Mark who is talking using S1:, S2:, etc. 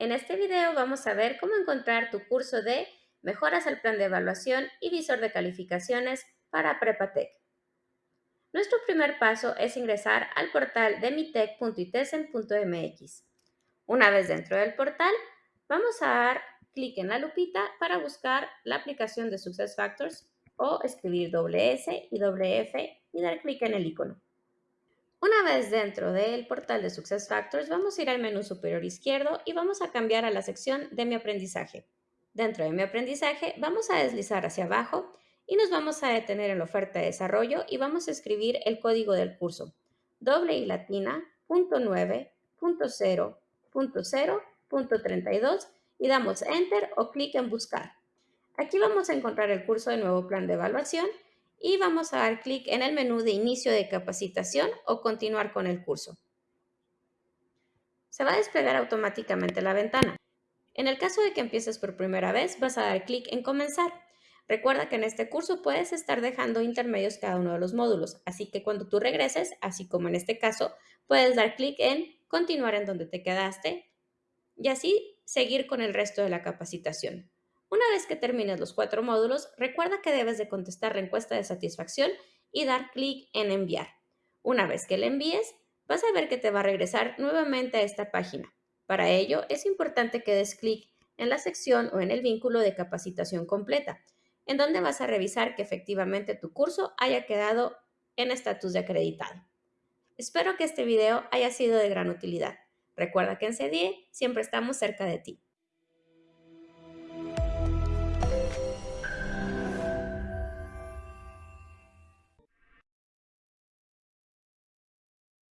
S1: En este video vamos a ver cómo encontrar tu curso de Mejoras al plan de evaluación y visor de calificaciones para Prepatec. Nuestro primer paso es ingresar al portal de mitec.itesen.mx. Una vez dentro del portal, vamos a dar clic en la lupita para buscar la aplicación de SuccessFactors o escribir doble S y doble F y dar clic en el icono. Una vez dentro del portal de SuccessFactors, vamos a ir al menú superior izquierdo y vamos a cambiar a la sección de mi aprendizaje. Dentro de mi aprendizaje, vamos a deslizar hacia abajo y nos vamos a detener en la oferta de desarrollo y vamos a escribir el código del curso, doble y latina, punto 9, punto 0, punto 0, punto 32 y damos Enter o clic en Buscar. Aquí vamos a encontrar el curso de nuevo plan de evaluación y vamos a dar clic en el menú de inicio de capacitación o continuar con el curso. Se va a desplegar automáticamente la ventana. En el caso de que empieces por primera vez, vas a dar clic en comenzar. Recuerda que en este curso puedes estar dejando intermedios cada uno de los módulos, así que cuando tú regreses, así como en este caso, puedes dar clic en continuar en donde te quedaste y así seguir con el resto de la capacitación. Una vez que termines los cuatro módulos, recuerda que debes de contestar la encuesta de satisfacción y dar clic en enviar. Una vez que la envíes, vas a ver que te va a regresar nuevamente a esta página. Para ello, es importante que des clic en la sección o en el vínculo de capacitación completa, en donde vas a revisar que efectivamente tu curso haya quedado en estatus de acreditado. Espero que este video haya sido de gran utilidad. Recuerda que en CDIE siempre estamos cerca de ti.